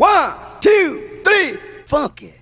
One, two, three, funky.